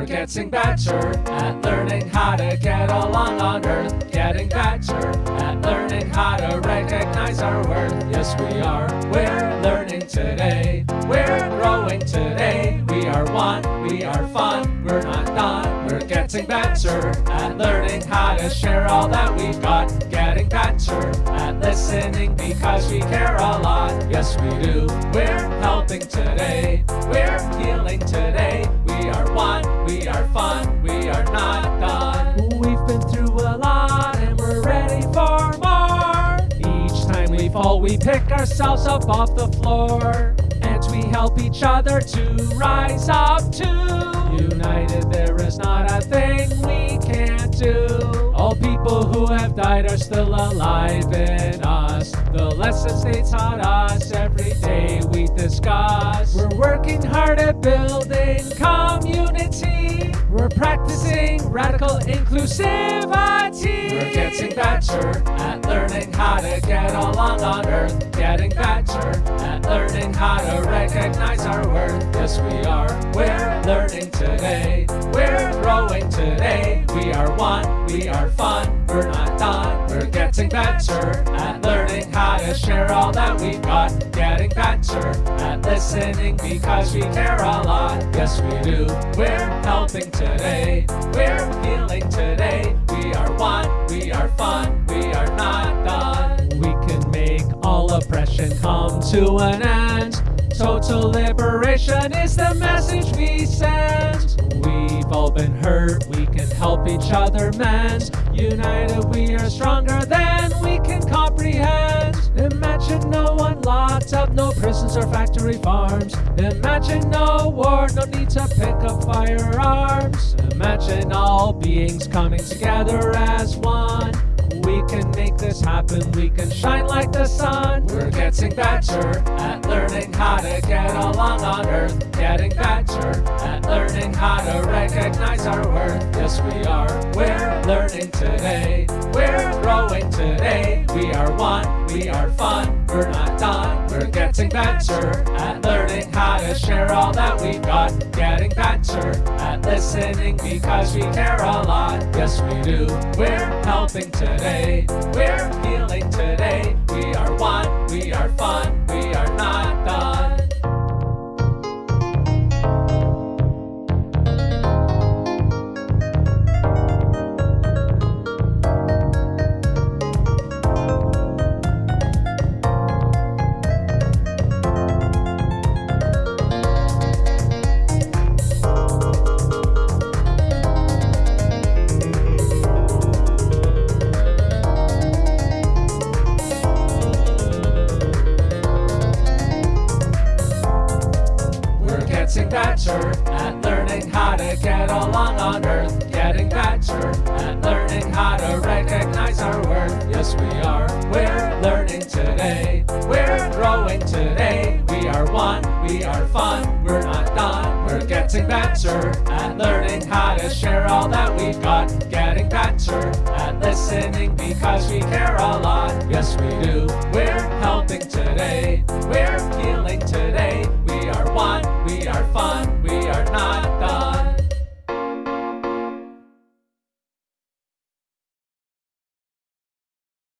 We're getting better at learning how to get along on Earth. Getting better at learning how to recognize our worth. Yes, we are. We're learning today. We're growing today. We are one. We are fun. We're not done. We're getting better at learning how to share all that we've got. Getting better at listening because we care a lot. Yes, we do. We're helping today. We're healing today. We pick ourselves up off the floor. And we help each other to rise up too. United, there is not a thing we can't do. All people who have died are still alive in us. The lessons they taught us every day we discuss. We're working hard at building community. We're practicing radical inclusivity. We're getting better at learning how to get along on Earth. Getting better at learning how to recognize our worth. Yes, we are. We're learning today. We're growing today. We are one. We are fun. We're not done. We're getting better at learning how to share all that we've got. Getting better at listening because we care a lot. Yes, we do. We're helping today. We're healing today. All come to an end. Total liberation is the message we send. We've all been hurt, we can help each other mend. United, we are stronger than we can comprehend. Imagine no one locked up, no prisons or factory farms. Imagine no war, no need to pick up firearms. Imagine all beings coming together as one. We can make this happen, we can shine like the sun. We're getting better at learning how to get along on Earth. Getting better at learning how to recognize our worth. Yes, we are. We're learning today. We're growing today. We are one. We are fun. We're not done. We're getting better at learning how to share all that we've got. Getting better at listening because we care a lot. Yes, we do. We're helping today. We're healing today. We are one. We are fun. We are not better at learning how to get along on Earth. Getting better at learning how to recognize our worth. Yes, we are. We're learning today. We're growing today. We are one. We are fun. We're not done. We're getting better at learning how to share all that we've got. Getting better at listening because we care a lot.